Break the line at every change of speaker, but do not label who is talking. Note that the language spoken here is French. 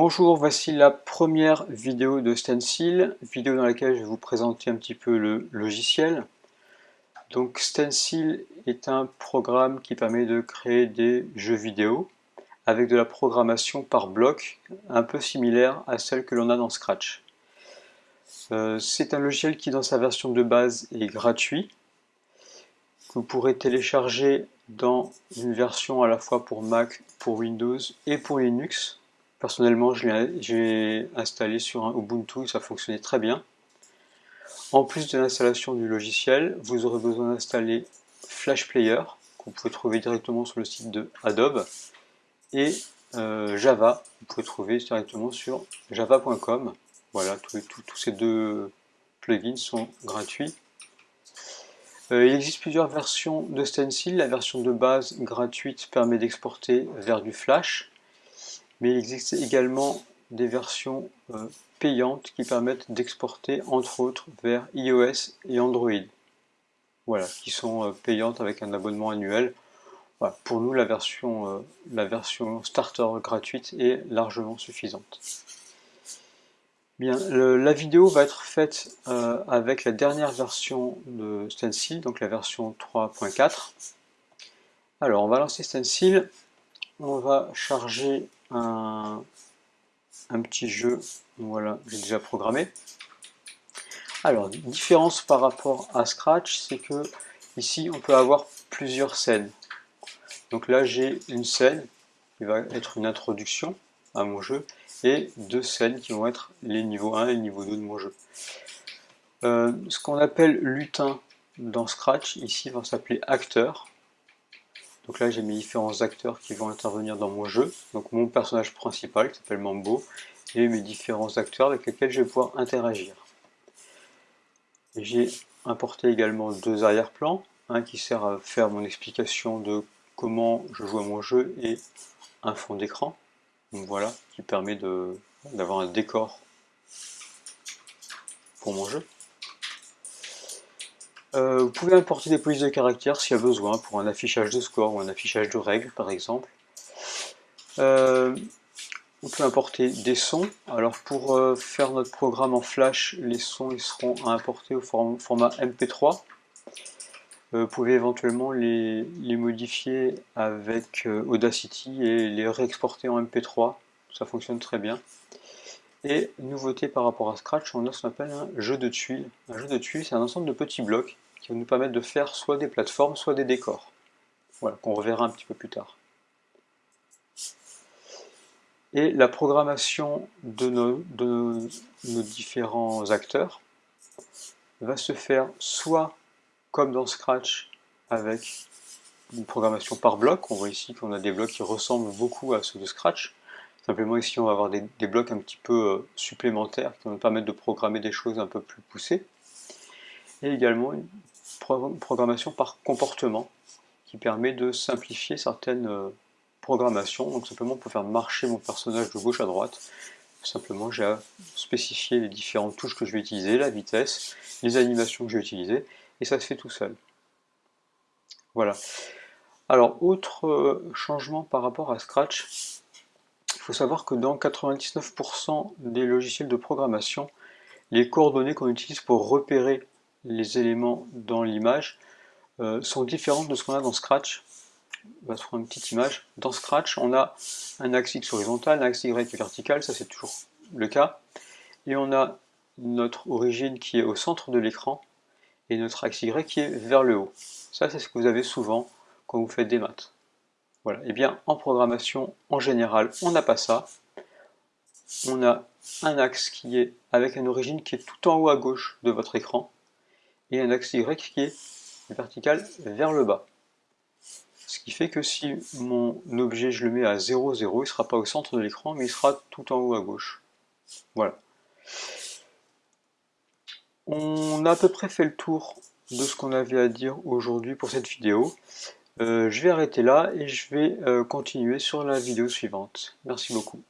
Bonjour, voici la première vidéo de Stencil, vidéo dans laquelle je vais vous présenter un petit peu le logiciel. Donc Stencil est un programme qui permet de créer des jeux vidéo avec de la programmation par bloc, un peu similaire à celle que l'on a dans Scratch. Euh, c'est un logiciel qui dans sa version de base est gratuit, vous pourrez télécharger dans une version à la fois pour Mac, pour Windows et pour Linux. Personnellement, j'ai installé sur un Ubuntu et ça fonctionnait très bien. En plus de l'installation du logiciel, vous aurez besoin d'installer Flash Player, que vous pouvez trouver directement sur le site de Adobe, et euh, Java, vous pouvez trouver directement sur java.com. Voilà, tous ces deux plugins sont gratuits. Euh, il existe plusieurs versions de Stencil. La version de base gratuite permet d'exporter vers du Flash mais il existe également des versions euh, payantes qui permettent d'exporter entre autres vers iOS et Android. Voilà, qui sont euh, payantes avec un abonnement annuel. pour nous, la version, euh, la version starter gratuite est largement suffisante. Bien, la vidéo va être faite avec la dernière version de Stencil, donc la version 3.4. Alors, on va lancer Stencil, on va charger un, petit jeu, voilà, j'ai déjà programmé. Alors, différence par rapport à Scratch, c'est que ici on peut avoir plusieurs scènes. Donc là j'ai une scène qui va être une introduction à mon jeu et deux scènes qui vont être les niveaux 1 et le niveau 2 de mon jeu. Euh, ce qu'on appelle lutin dans Scratch, ici va s'appeler acteur. Donc là, j'ai mes différents acteurs qui vont intervenir dans mon jeu. Donc mon personnage principal, qui s'appelle Mambo, et mes différents acteurs avec lesquels je vais pouvoir interagir. J'ai importé également deux arrière-plans, un qui sert à faire mon explication de comment je joue à mon jeu et un fond d'écran. Voilà, qui permet d'avoir un décor pour mon jeu. Euh, vous pouvez importer des polices de caractère s'il y a besoin, pour un affichage de score ou un affichage de règles par exemple. Euh, on peut importer des sons. Alors pour euh, faire notre programme en flash, les sons ils seront à importer au format MP3. vous pouvez éventuellement les, les modifier avec Audacity et les réexporter en MP3. Ça fonctionne très bien. Et nouveauté par rapport à Scratch, on a ce qu'on appelle un jeu de tuiles. Un jeu de tuiles, c'est un ensemble de petits blocs qui vont nous permettre de faire soit des plateformes, soit des décors. Voilà, qu'on reverra un petit peu plus tard. Et la programmation de nos, différents acteurs va se faire soit comme dans Scratch avec une programmation par bloc. On voit ici qu'on a des blocs qui ressemblent beaucoup à ceux de Scratch. Simplement ici on va avoir des, blocs un petit peu euh, supplémentaires qui vont nous permettre de programmer des choses un peu plus poussées. Et également une programmation par comportement qui permet de simplifier certaines euh, programmations. Donc simplement pour faire marcher mon personnage de gauche à droite, simplement j'ai à spécifier les différentes touches que je vais utiliser, la vitesse, les animations que je vais utiliser, et ça se fait tout seul. Voilà. Alors, autre euh, changement par rapport à Scratch, faut savoir que dans 99% des logiciels de programmation, les coordonnées qu'on utilise pour repérer les éléments dans l'image euh, sont différentes de ce qu'on a dans Scratch. On va se prendre une petite image. Dans Scratch, on a un axe X horizontal, un axe Y vertical, ça c'est toujours le cas. Et on a notre origine qui est au centre de l'écran et notre axe Y qui est vers le haut. Ça, c'est ce que vous avez souvent quand vous faites des maths. Voilà, et eh bien en programmation, en général, on n'a pas ça. On a un axe qui est avec une origine qui est tout en haut à gauche de votre écran, et un axe Y qui est vertical vers le bas. Ce qui fait que si mon objet je le mets à 0, 0, il ne sera pas au centre de l'écran, mais il sera tout en haut à gauche. Voilà. On a à peu près fait le tour de ce qu'on avait à dire aujourd'hui pour cette vidéo. Euh, je vais arrêter là et je vais euh, continuer sur la vidéo suivante. Merci beaucoup.